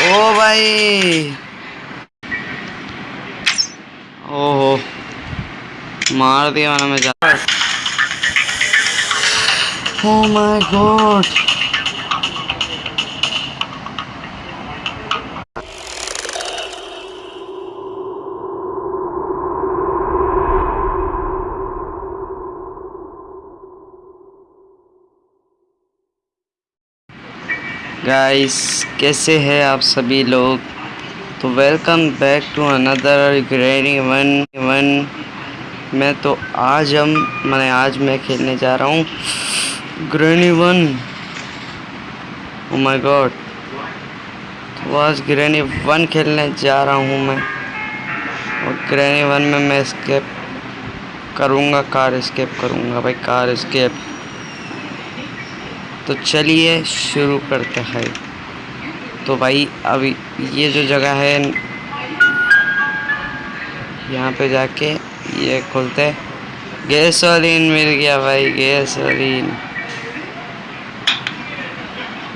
ओ भाई। ओहो। मार दिया मैंने मैं जा ओ माय गॉड गाइस कैसे हैं आप सभी लोग? तो welcome back to another granny one one मैं तो आज हम, मैंने आज मैं खेलने जा रहा हूँ ग्रेनी वन माय गॉड तो आज ग्रेनी वन खेलने जा रहा हूँ मैं। और ग्रेनी वन में मैं स्केप करूँगा कार स्केप करूँगा, भाई कार स्केप तो चलिए शुरू करते हैं। तो भाई, अभी ये जो जगह है, यहाँ पे जाके ये खोलते गैसोलीन मिल गया भाई, गैसोलीन।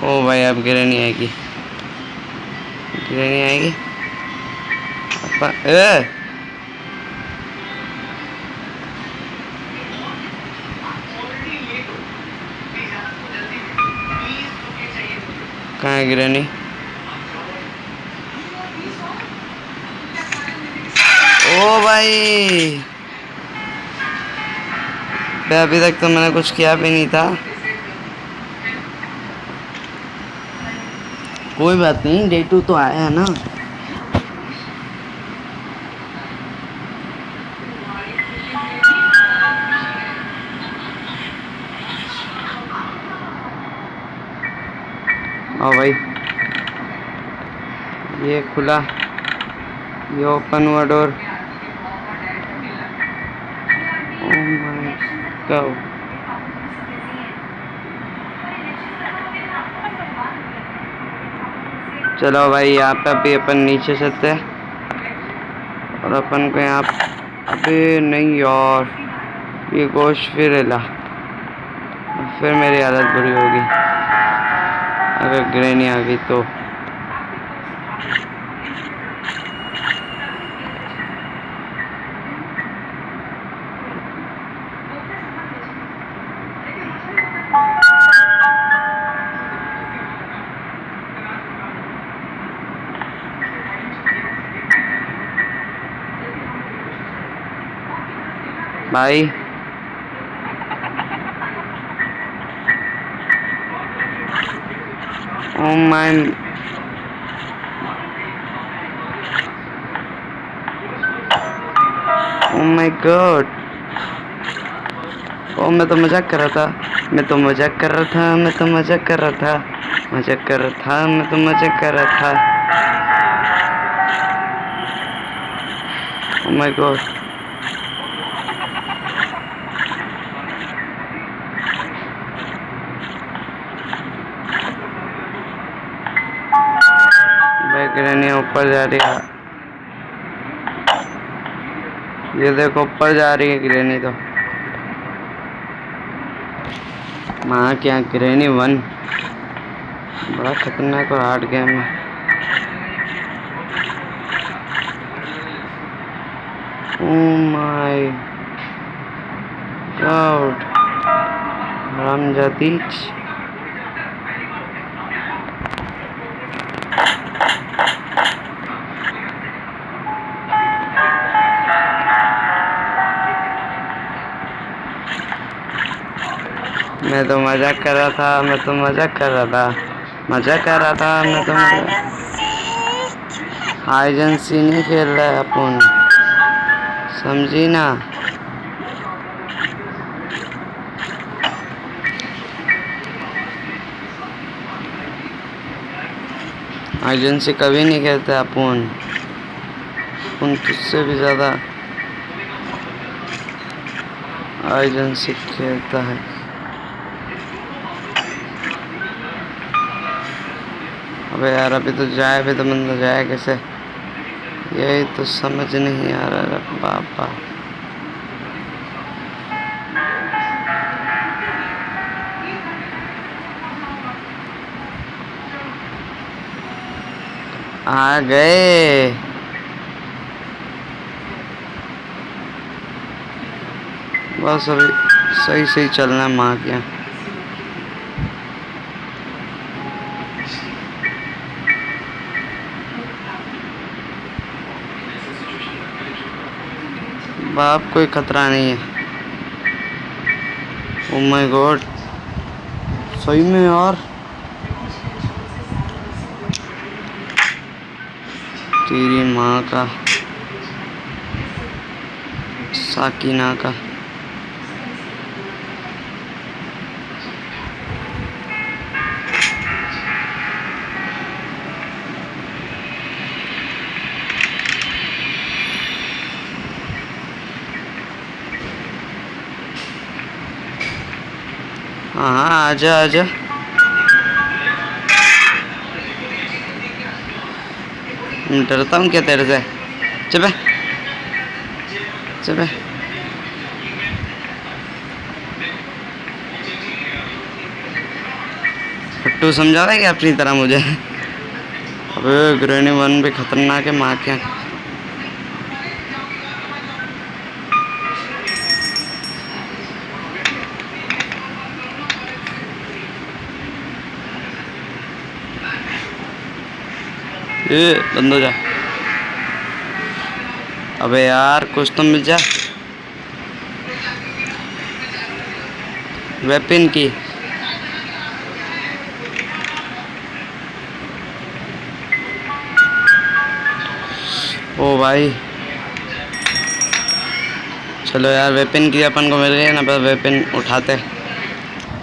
ओ भाई, अब गिरे नहीं आएगी? गिरे नहीं आएगी कहाँ है गिरानी? ओ भाई। अभी तक तो मैंने कुछ किया भी नहीं था। कोई बात नहीं, डे टू तो आया है ना। खुला। ये ओपन हुआ डोर चलो भाई, यहाँ पे अभी अपन नीचे चलते और अपन को यहाँ अभी नहीं, यार। ये गोश्त फिर हिला। फिर मेरी हालत बुरी होगी। अगर ग्रेनी आ गई तो। भाई। Oh my... Oh my god. ओ मैं तो मज़ाक कर रहा था। मैं तो मज़ाक कर रहा था, मैं तो मज़ाक कर रहा था। मज़ाक कर रहा था, मैं तो मज़ाक कर रहा था। ओ माय गॉड ऊपर जा रही है ये देखो, ऊपर जा रही है ग्रहणी तो माँ, क्या ग्रहणी वन बड़ा खतरनाक और हार्ड गेम है Oh my God. Ramjadich. मैं तो मज़ाक कर रहा था, मैं तो मज़ाक कर रहा था। मज़ाक कर रहा था, मैं तो हाई एजेंसी नहीं खेल रहा है अपन। समझी ना? एजेंसी कभी नहीं खेलते अपन। उन तुझसे भी ज़्यादा एजेंसी खेलता है। अबे यार, अभी तो जाए, अभी तो बंदा जाए कैसे? यही तो समझ नहीं आ रहा बाबा। आ गए। बस अभी सही सही चलना है, माँ के यहाँ। बाप कोई खतरा नहीं है। ओ माय गॉड सही में यार। तेरी माँ का, साकिना का। हाँ आजा आजा। डरता हूँ क्या तेरे से? चुप चुप फट्टू समझा रहा है क्या अपनी तरह मुझे? अबे ग्रेनी वन भी खतरनाक है, माँ क्या ए, बंद हो जा। अबे यार, कुछ तो मिल जा। वेपन की। ओ भाई। चलो यार वेपन की अपन को मिल गई है, ना बस वेपन उठाते।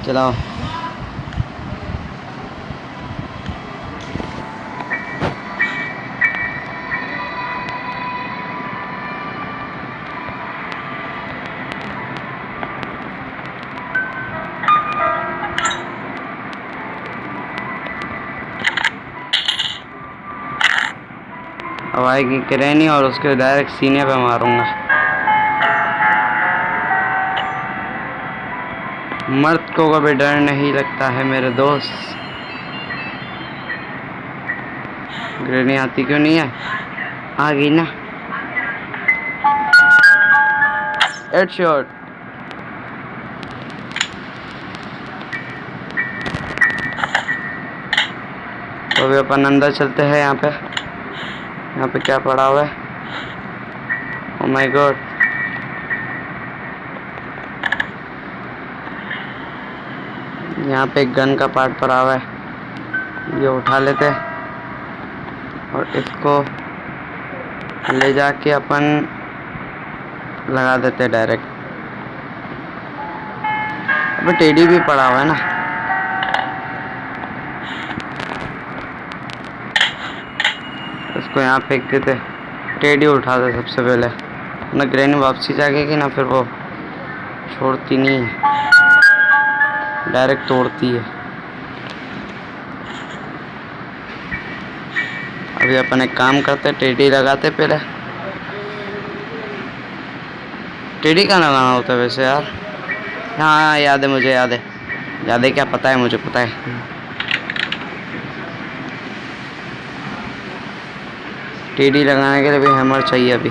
चलाओ। आएगी और उसके डायरेक्ट सीने पे मारूँगा। मर्द को कभी डर नहीं लगता है मेरे दोस्त। ग्रेनी आती क्यों नहीं है? आ गई ना। हेड शॉट तो अभी अपन अंदर चलते हैं यहाँ पे। यहाँ पे क्या पड़ा हुआ है? माय गॉड यहाँ पे गन का पार्ट पड़ा हुआ है। ये उठा लेते हैं और इसको ले जाके अपन लगा देते डायरेक्ट अबे टेडी भी पड़ा हुआ है ना? इसको यहाँ फेंक देते टेडी उठा दे सबसे पहले। ना ग्रैनी वापसी जाएगी ना फिर वो छोड़ती नहीं है। डायरेक्ट तोड़ती है। अभी अपन एक काम करते टेडी लगाते पहले। टेडी का लगाना होता है वैसे यार? हाँ याद है मुझे, याद है। याद है क्या? पता है, मुझे पता है। टेडी लगाने के लिए भी हैमर चाहिए अभी।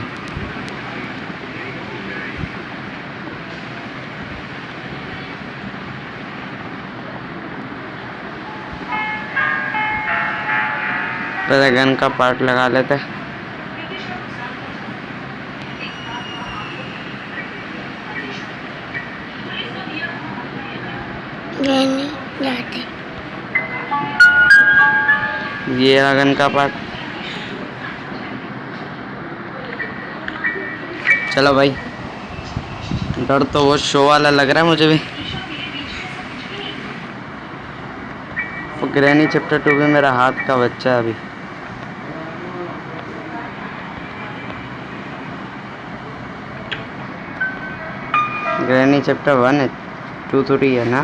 पहले गन का पार्ट लगा लेते। हैं ये रहा गन का पार्ट। चलो भाई। डर तो वो शो वाला लग रहा है मुझे भी। वो ग्रैनी चैप्टर टू भी मेरा हाथ का बच्चा है अभी। ग्रैनी चैप्टर वन है टू थोड़ी है ना?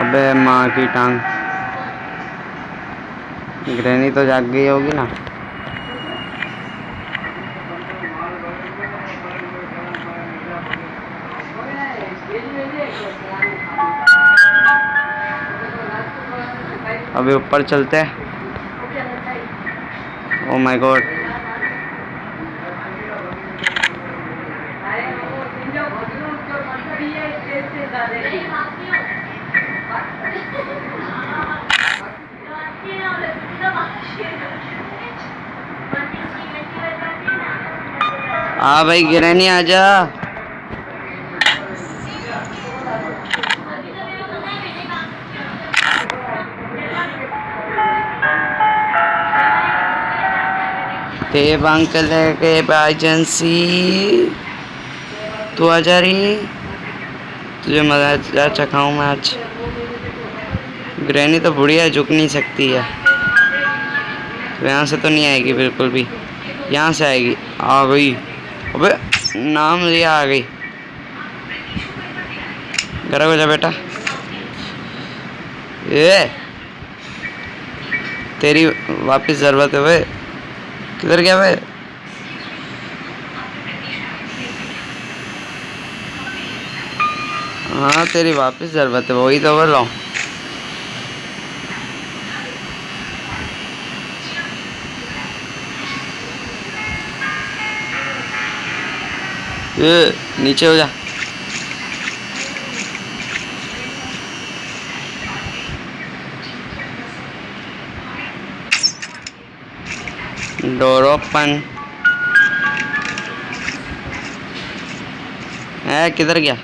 अबे माँ की टांग। ग्रैनी तो जाग गई होगी ना। अभी ऊपर चलते हैं। ओ माय गॉड हाँ भाई गिरनी आजा देव अंकल है के एजेंसी तू आ जा रही तुझे मज़ा जा चखाऊं मैं आज। ग्रैनी तो बुढ़िया है झुक नहीं सकती है। तो यहाँ से तो नहीं आएगी बिल्कुल भी। यहाँ से आएगी। आ गई। अबे नाम लिया आ गई। घर हो जा बेटा। ए तेरी वापस ज़रूरत है भाई। किधर गया वे हाँ तेरी वापस ज़रूरत है, वही तो बोल रहा हूँ। नीचे हो जा। डोर ओपन है किधर गया?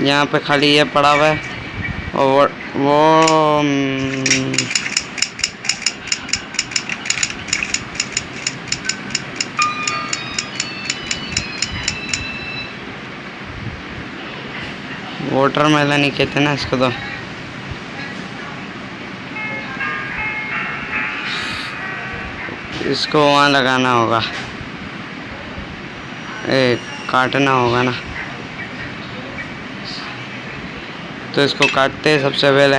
यहाँ पे खाली ये पड़ा हुआ है। और वो वाटर मेलन ही कहते ना इसको तो। इसको वहाँ लगाना होगा। ए, काटना होगा ना। तो इसको काटते हैं सबसे पहले।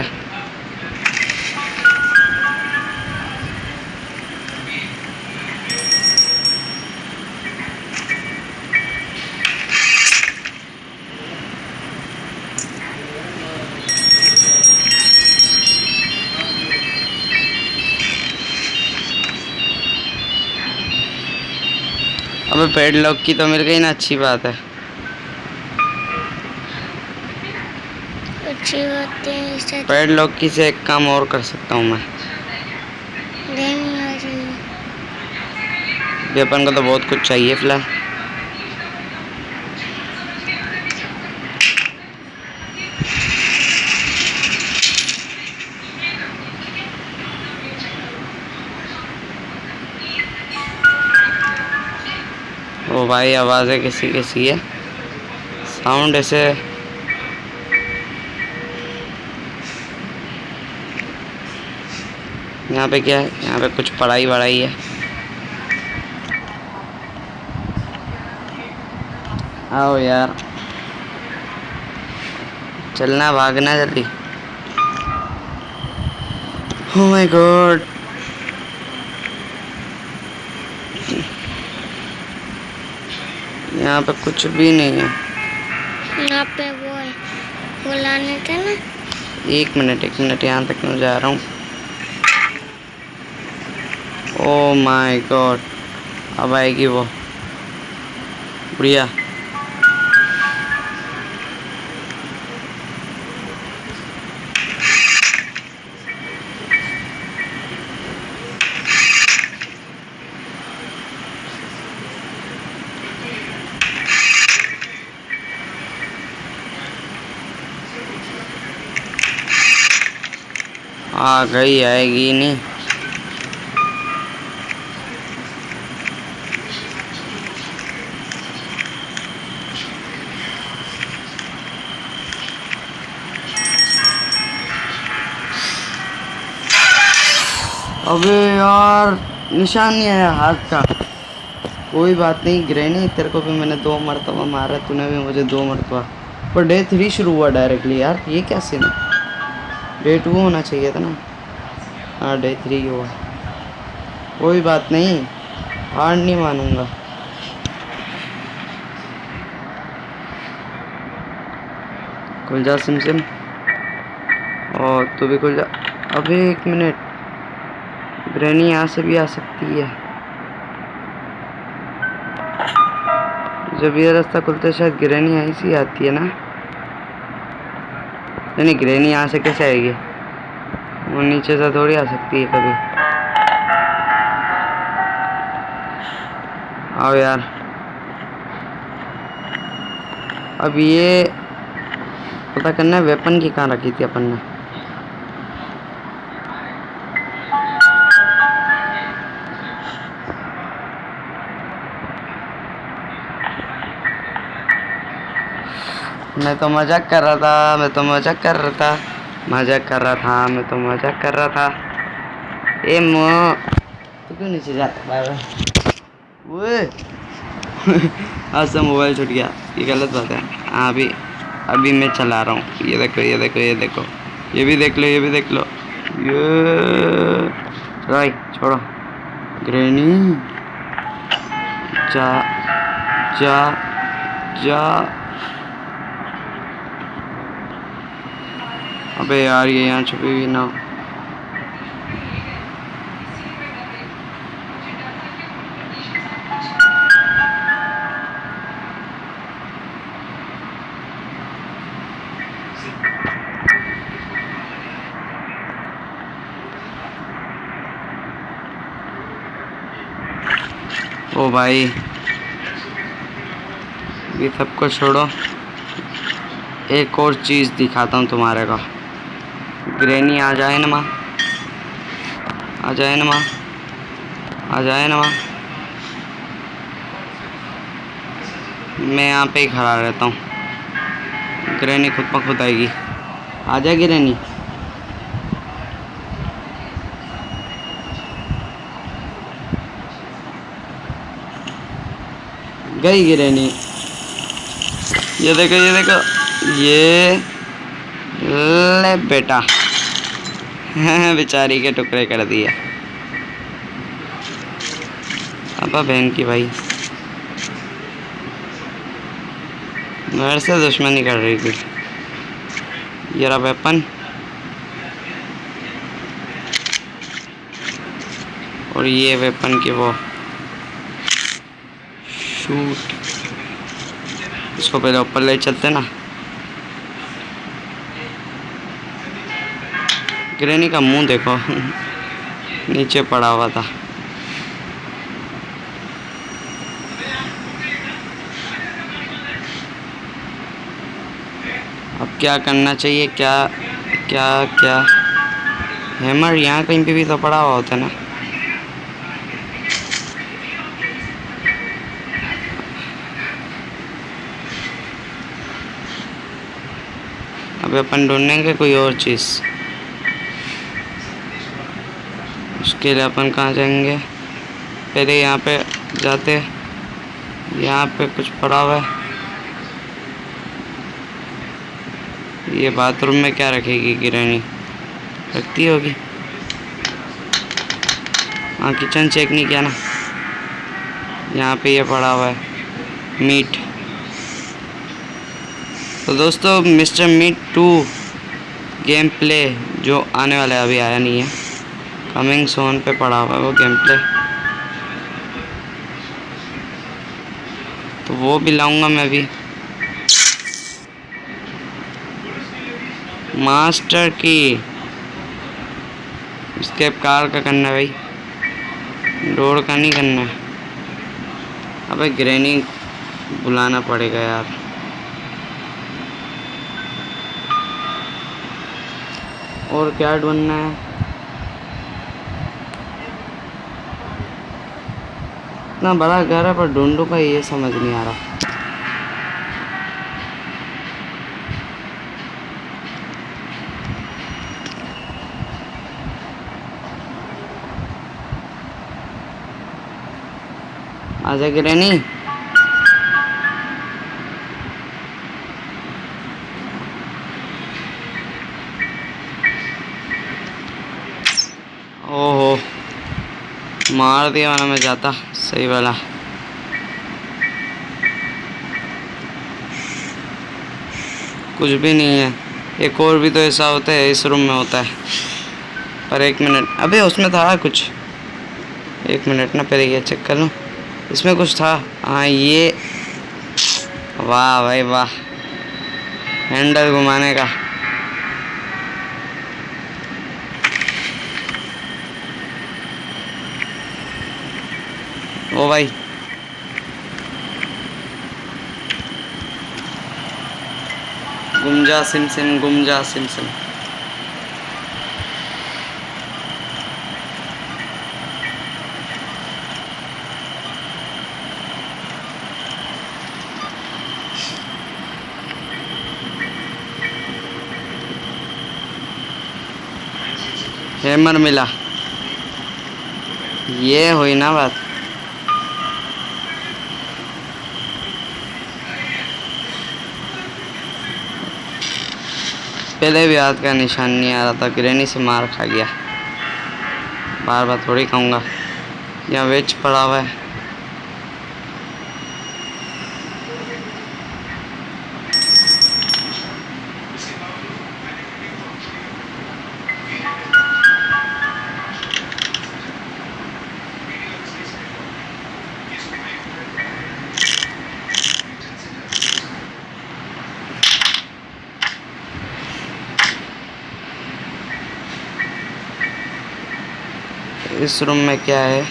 अबे पेड़ लॉक की तो मिल गई ना अच्छी बात है। अच्छी बात है पेड़ लॉक की से एक काम और कर सकता हूँ मैं? अपन को तो बहुत कुछ चाहिए फ़िलहाल। ओ भाई आवाज़ें किसी किसी है? साउंड ऐसे यहाँ पे क्या है? यहाँ पे कुछ पढ़ाई वढ़ाई है। आओ यार। चलना भागना जल्दी। ओ माय गॉड यहाँ पे कुछ भी नहीं है। यहाँ पे वो है। वो लाने थे ना? एक मिनट एक मिनट यहाँ तक मैं जा रहा हूँ। ओ माय गॉड अब आएगी वो। बढ़िया। आ गई आएगी नहीं। अबे यार, निशान नहीं आया हाथ का। कोई बात नहीं गिरे नहीं तेरे को भी मैंने दो मरतबा मारा, तूने भी मुझे दो मरतबा। पर डे थ्री शुरू हुआ डायरेक्टली यार, ये क्या सीन है? डे टू होना चाहिए था ना? हाँ डे थ्री हुआ। कोई बात नहीं हार नहीं मानूँगा। खुल जा सिम सिम। और तू भी खुल जा अभी एक मिनट। ग्रैनी यहाँ से भी आ सकती है। जब ये रास्ता खुलता है, शायद ग्रैनी यहीं से आती है ना? नहीं ग्रैनी यहाँ से कैसे आएगी? वो नीचे से थोड़ी आ सकती है कभी। आओ यार। अब ये पता करना है वेपन की कहाँ रखी थी अपन ने? मैं तो मज़ाक कर रहा था, मैं तो मज़ाक कर रहा था। मज़ाक कर रहा था, मैं तो मज़ाक कर रहा था। ए मो, तू क्यों नीचे जाता बाय बाय आज तो मोबाइल छूट गया, ये गलत बात है। हाँ अभी अभी मैं चला रहा हूँ। ये देखो ये देखो ये देखो। ये भी देख लो, ये भी देख लो। ये राय छोड़ो। ग्रेनी जा जा जा। अबे यार, ये यहाँ छुपी हुई ना। ओ भाई, ये सबको छोड़ो एक और चीज़ दिखाता हूँ तुम्हारे को ग्रेनी, आ जाए ना माँ। आ जाए ना माँ। आ जाए ना माँ। मैं यहाँ पे ही खड़ा रहता हूँ। ग्रेनी खुद प खुद आएगी। आ जाए ग्रेनी। गई गिरेनी। ये देखो ये देखो। ये ले बेटा। बेचारी के टुकड़े कर दिए। अब बहन की भाई। मेरे से दुश्मनी कर रही थी। ये वेपन और ये वेपन की वो शूट इसको पहले ऊपर ले चलते ना। ग्रेनी का मुँह देखो। नीचे पड़ा हुआ था। अब क्या करना चाहिए? क्या क्या क्या? हैमर, यहाँ कहीं पे भी तो पड़ा हुआ होता ना? अब अपन ढूंढेंगे कोई और चीज़। उसके लिए अपन कहाँ जाएँगे? पहले यहाँ पे जाते यहाँ पे कुछ पड़ा हुआ है। ये बाथरूम में क्या रखेगी गिरानी रखती होगी। हाँ किचन चेक नहीं किया ना। यहाँ पे ये पड़ा हुआ है। मीट। तो दोस्तों, mister meet two game play जो आने वाला है, अभी आया नहीं है। कमिंग सोन पे पड़ा हुआ है वो गेम प्ले तो वो भी लाऊँगा मैं भी मास्टर की स्केप कार का करना है भाई। डोर का नहीं करना है। अबे ग्रैनी बुलाना पड़ेगा यार। और क्या ढूंढना है? इतना बड़ा घर है, पर ढूंढू का ये समझ नहीं आ रहा। आजा गिरनी ओहो, मार दिया वरना मैं जाता। सही वाला। कुछ भी नहीं है। एक और भी तो ऐसा होता है, इस रूम में होता है। पर एक मिनट अबे, उसमें था कुछ। एक मिनट ना, पहले ये चेक कर लूँ। इसमें कुछ था। हाँ ये। वाह भाई, वाह। हैंडल घुमाने का। ओ भाई। गुमजा सिम सिम गुमजा सिम सिम। हैमर मिला। ये हुई ना बात। पहले भी हाथ का निशान नहीं आ रहा था ग्रेनी से मार खा गया। बार बार थोड़ी कहूँगा यहाँ वेज पड़ा हुआ है। इस रूम में क्या है?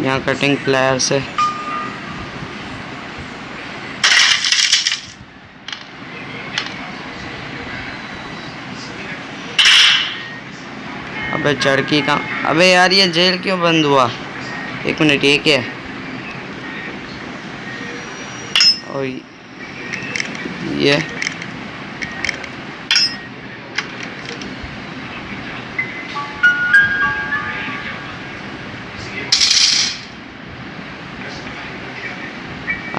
यहाँ कटिंग प्लेयर्स है। अबे चड़की का अबे यार ये जेल क्यों बंद हुआ? एक मिनट, ये क्या है? और ये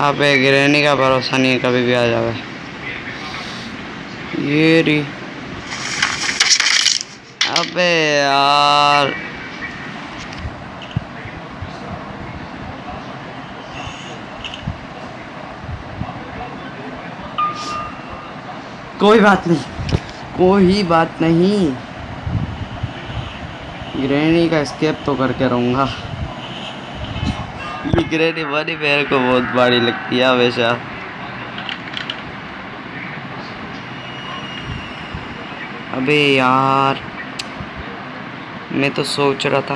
अबे गिरने का भरोसा नहीं है कभी भी आ जावे ये री। अबे यार। कोई बात नहीं। कोई बात नहीं। ग्रहणी का स्केप तो करके रहूँगा। ग्रहणी बनी मेरे को बहुत बड़ी लगती है हमेशा। अबे यार, मैं तो सोच रहा था।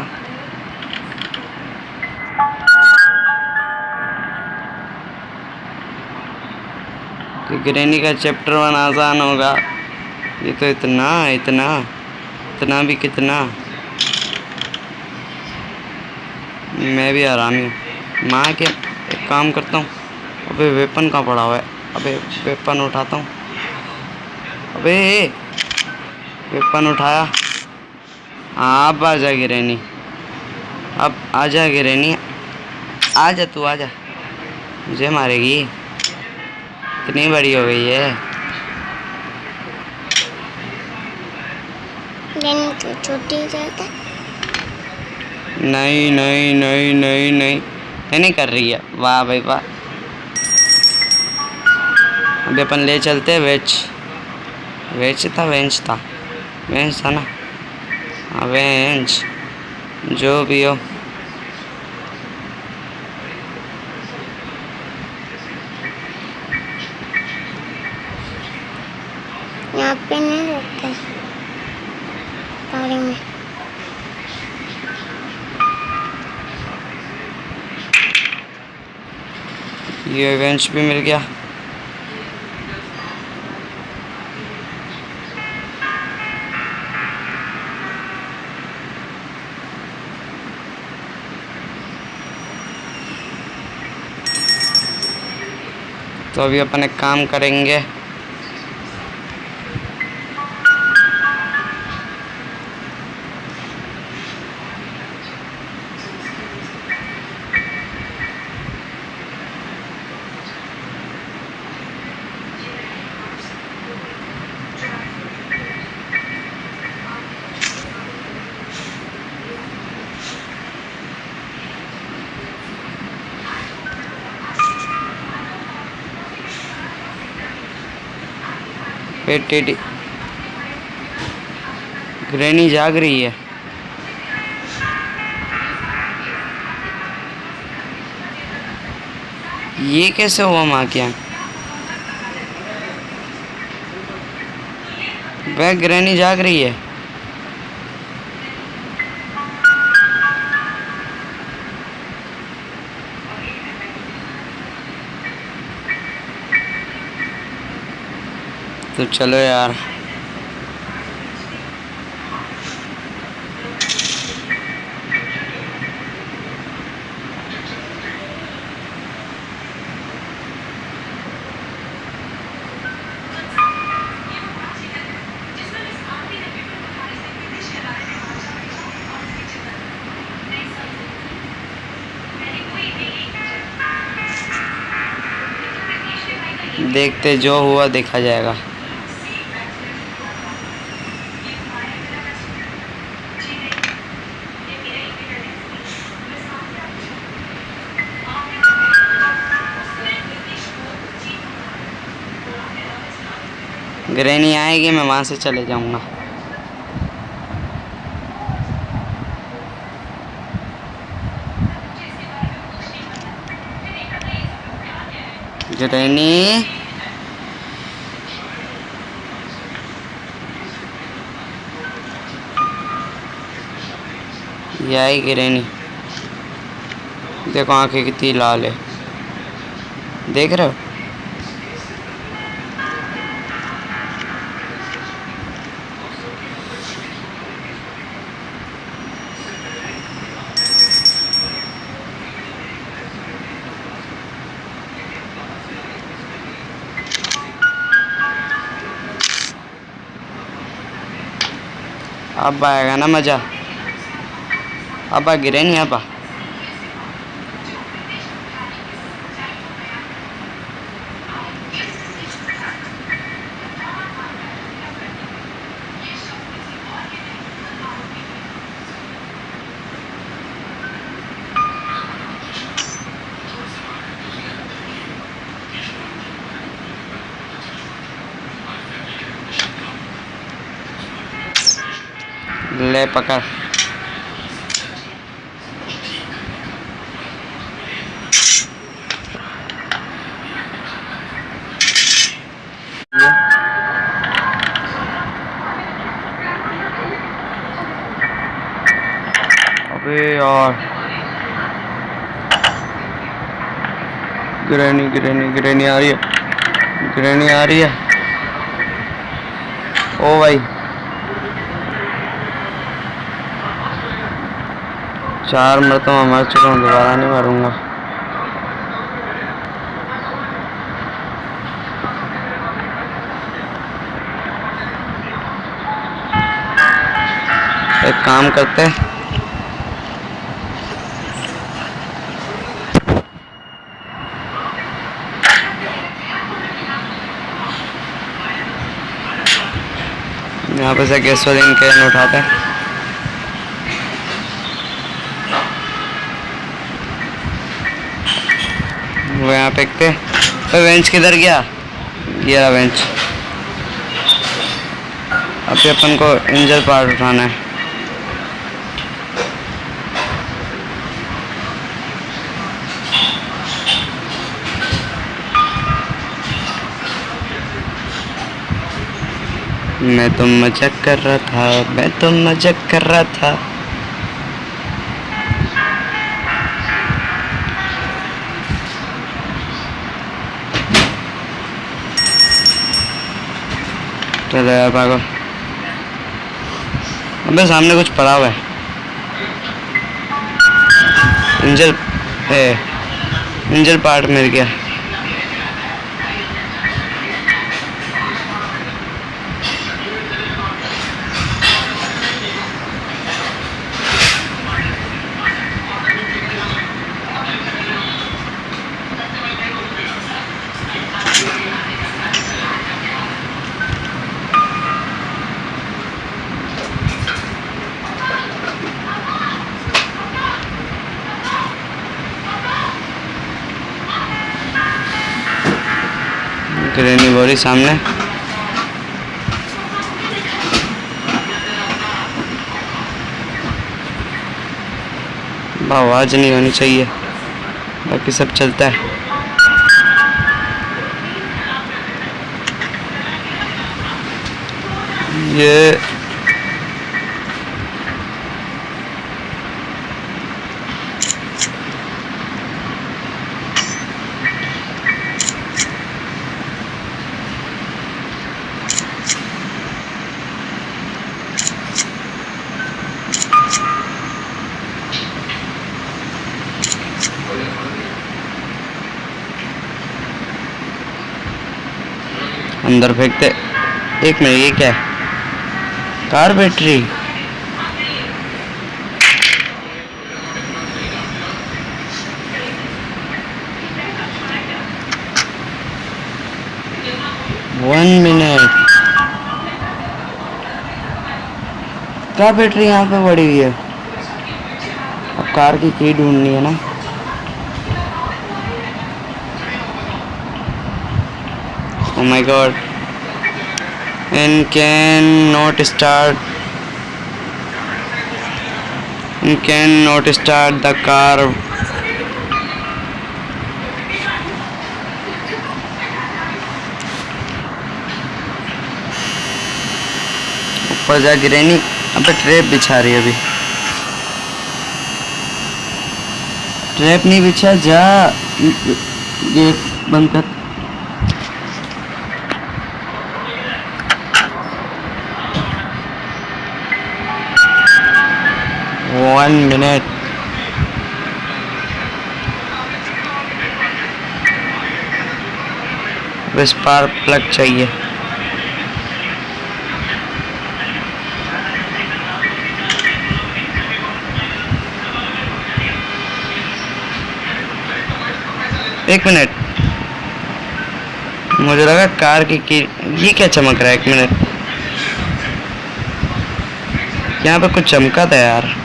कि ग्रहणी का चैप्टर वन आसान होगा। ये तो इतना इतना इतना भी कितना। मैं भी आराम हूँ। माँ के एक काम करता हूँ। अबे वेपन कहाँ पड़ा हुआ है? अबे वेपन उठाता हूँ। अबे वेपन उठाया। हाँ अब आ जा गिरेनी अब आ जा गिरेनी आ जा तू आ जा। मुझे मारेगी। इतनी बड़ी हो गई है। तो छोटी नहीं नहीं नहीं नहीं नहीं। नहीं कर रही है। वाह भाई, वाह। अभी अपन ले चलते हैं वेज। वेज था वेंच था। वेंच था ना? हाँ वेंच जो भी हो यहाँ पे नहीं रखते पानी में ये इवेंट्स भी मिल गया। तो अभी अपन एक काम करेंगे। पेट टेढ़ी ग्रैनी जाग रही है। ये कैसे हुआ माँ क्या? वह ग्रैनी जाग रही है। तो चलो यार। देखते जो हुआ देखा जाएगा। ग्रैनी आएगी, मैं वहाँ से चले जाऊँगा। ग्रैनी ये आएगी ग्रैनी देखो आँखें कितनी लाल है। देख रहे हो? अब आएगा ना मज़ा अब गिरे नहीं अब आ। ले पकड़ अबे यार। ग्रैनी ग्रैनी ग्रैनी आ रही है। ग्रैनी आ रही है। ओ भाई। चार मरतबा मर चुका हूँ, दोबारा नहीं मरूँगा। एक काम करते हैं। यहाँ पे से गैसोलीन कैन उठाते हैं। वो यहाँ फेंकते तो बेंच किधर गया? ये रहा बेंच अभी अपन को इंजर पार्ट उठाना है। मैं तो मज़ाक कर रहा था, मैं तो मज़ाक कर रहा था। चलो यार पागल। अबे सामने कुछ पड़ा हुआ है। इंजल ए इंजल पार्ट मिल गया। के सामने। आवाज़ नहीं होनी चाहिए। बाकी सब चलता है। ये अंदर फेंकते। एक मिनट, ये क्या है? Car battery. One minute car battery यहाँ पे पड़ी हुई है। अब कार की की ढूंढनी है ना। Oh my god and cannot start and cannot start the car ऊपर जा गिरे नहीं अबे ट्रैप बिछा रही है अभी ट्रैप नहीं बिछा जा ये बंद कर वन मिनट स्पार्क प्लग चाहिए। एक मिनट मुझे लगा कार की की ये क्या चमक रहा है? एक मिनट यहाँ पे कुछ चमका था यार।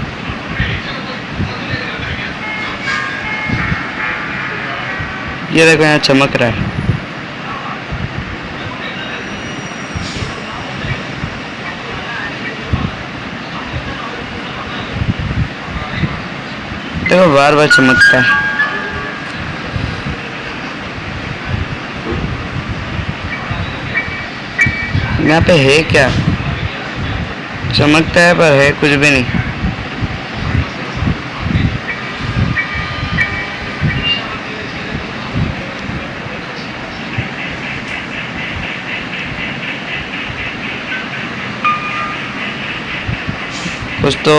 ये देखो यहाँ चमक रहा है। देखो बार बार चमकता है। यहाँ पे है क्या? चमकता है पर है कुछ भी नहीं। कुछ तो।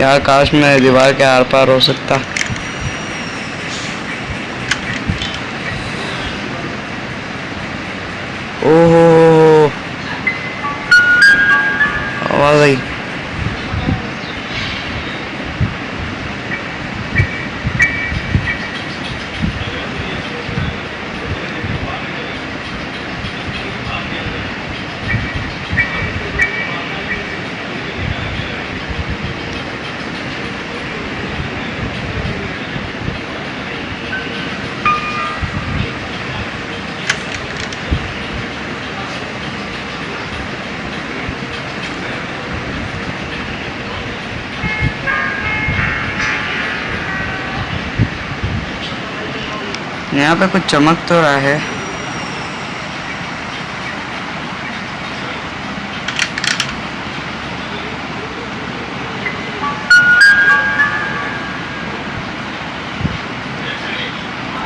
यार काश मैं दीवार के आर पार हो सकता ओहो आवाज़ आई यहाँ पे कुछ चमक तो रहा है।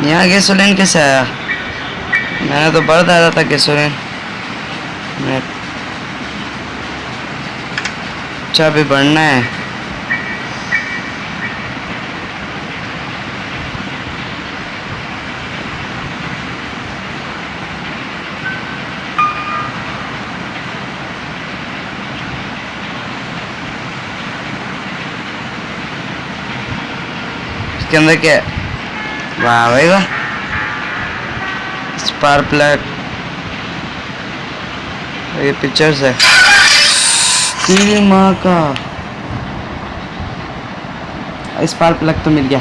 यहाँ गैसोलीन कैसे आया? मैंने तो बढ़ डाला था गैसोलीन। अच्छा अभी बढ़ना है। इसके अंदर क्या? वाह भाई वाह। स्पार्क प्लग ये पिक्चर्स है। तेरी माँ का। स्पार्क प्लग तो मिल गया।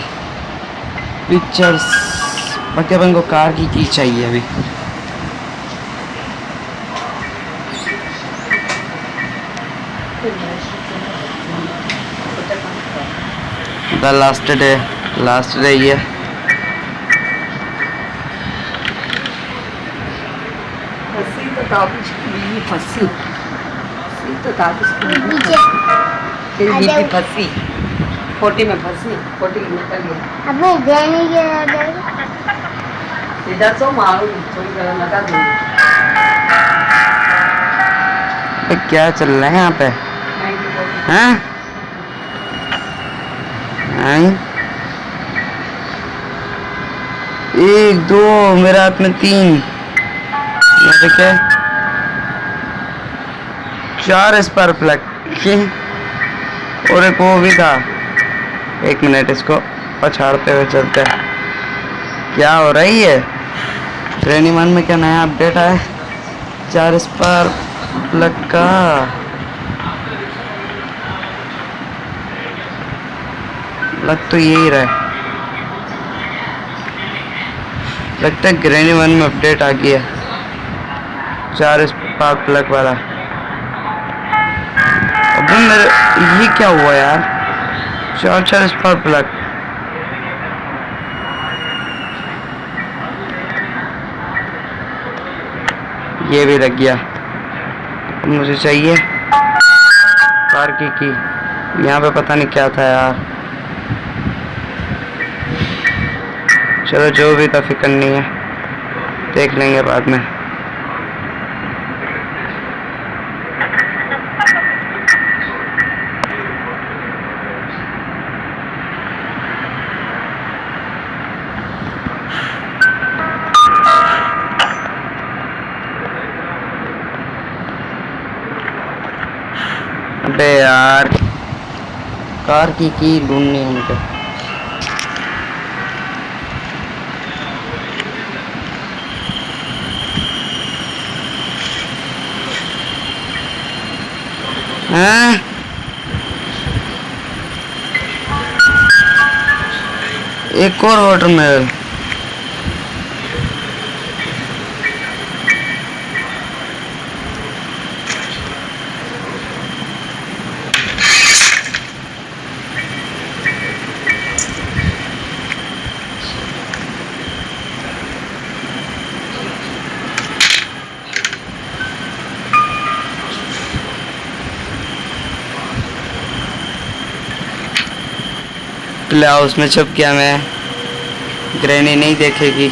पिक्चर्स बाकी अपन को कार की की चाहिए अभी। द लास्ट डे लास्ट ये फंसी तो तो। तेरी फंसी खोटी में फंसी में निकल गई अबे तो मारो थोड़ी लगा दूँ क्या चल रहा है यहाँ पे हैं हैं? एक, दो, मेरे हाथ में तीन। क्या? चार स्पार प्लग और एक वो भी था। एक मिनट इसको पछाड़ते हुए चलते हैं। क्या हो रही है? ट्रेनी वन में क्या नया अपडेट आया चार स्पार प्लग का। लग तो यही रहा है। लगता है ग्रेनी वन में अपडेट आ गया। चार स्पार्क प्लग वाला। अबे मेरे ये क्या हुआ यार? चार चार स्पार्क प्लग ये भी लग गया। मुझे चाहिए कार की की। यहाँ पे पता नहीं क्या था यार। चलो, जो भी था फ़िक्र नहीं है। देख लेंगे बाद में। अबे यार, कार की की ढूंढनी है हैं? एक और वाटरमेलन ले आओ उसमें छुप गया मैं। ग्रहणी नहीं देखेगी।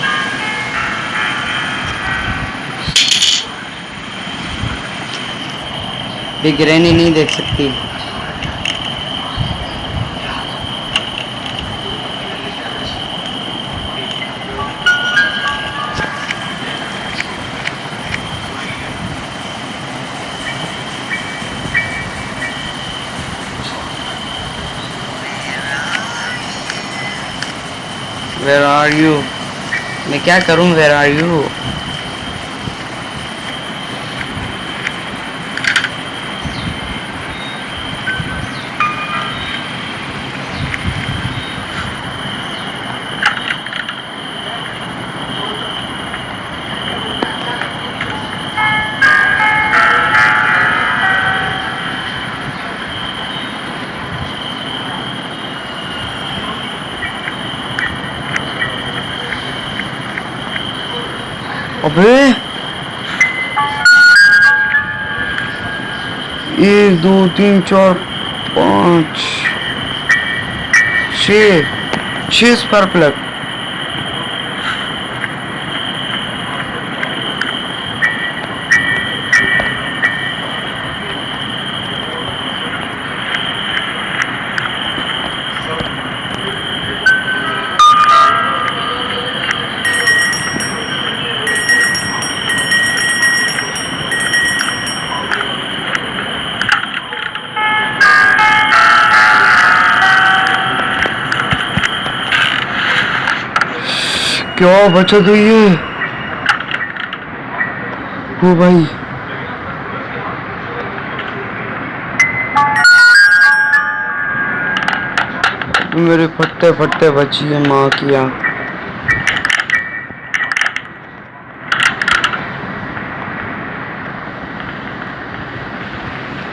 भी ग्रैनी नहीं देख सकती वेर आर यू मैं क्या करूँ वेर आर यू अबे। एक दो तीन चार पाँच छह स्पार प्लग क्या बचत हुई है? वो भाई। मेरे फटते फटते बची है माँ की आँख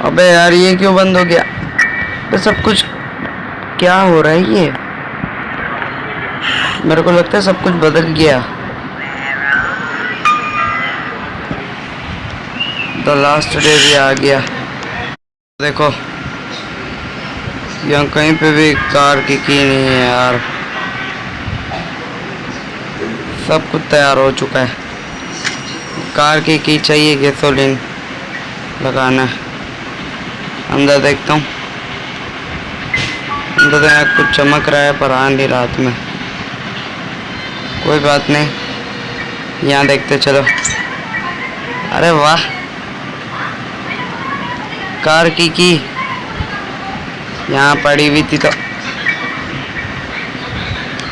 अबे यार, ये क्यों बंद हो गया? तो सब कुछ क्या हो रहा है ये? मेरे को लगता है सब कुछ बदल गया। द लास्ट डे भी आ गया। देखो, यहाँ कहीं पे भी कार की की नहीं है यार। सब कुछ तैयार हो चुका है। कार की की चाहिए गैसोलीन लगाना। अंदर देखता हूँ। अंदर तो कुछ चमक रहा है पर आ नहीं रात में। कोई बात नहीं। यहाँ देखते चलो। अरे वाह। कार की की? यहाँ पड़ी हुई थी तो।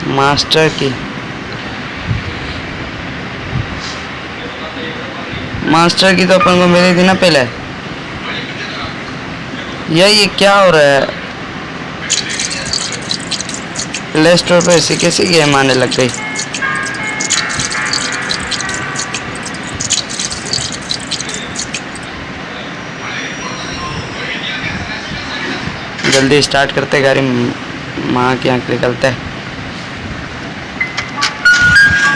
मास्टर की। मास्टर की तो अपन को मिली थी ना पहले। यह ये क्या हो रहा है? प्ले स्टोर पे ऐसी कैसी गेम आने लग गई? जल्दी स्टार्ट करते गाड़ी माँ की आँख निकलते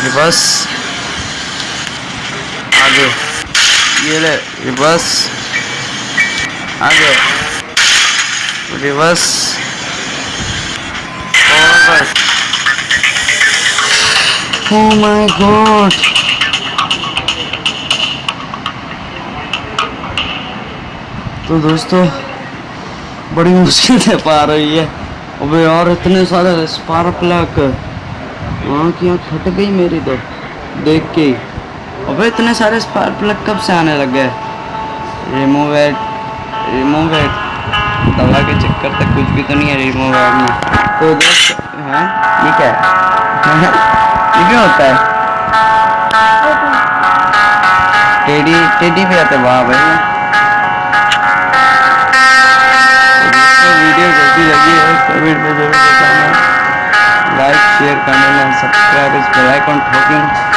रिवर्स आगे। ये ले रिवर्स आगे। Reverse forward my god. तो दोस्तों बड़ी मुश्किल से पार हुई है। अबे यार इतने सारे स्पार्क प्लग आँख की आँख फट गई मेरी तो देख के ही। अबे इतने सारे स्पार्क प्लग कब से आने लग गए? रिमूव एट रिमूव एट दवा के चक्कर तक कुछ भी तो नहीं है रिमूव एट में। तो दोस्त हाँ? क्या है? ये क्यों होता है? टेडी टेडी भी आते वाह भाई। जल्दी लगी है तो वीडियो ज़रूर देखना like share comment and subscribe इस बेल आइकन ठोकिंग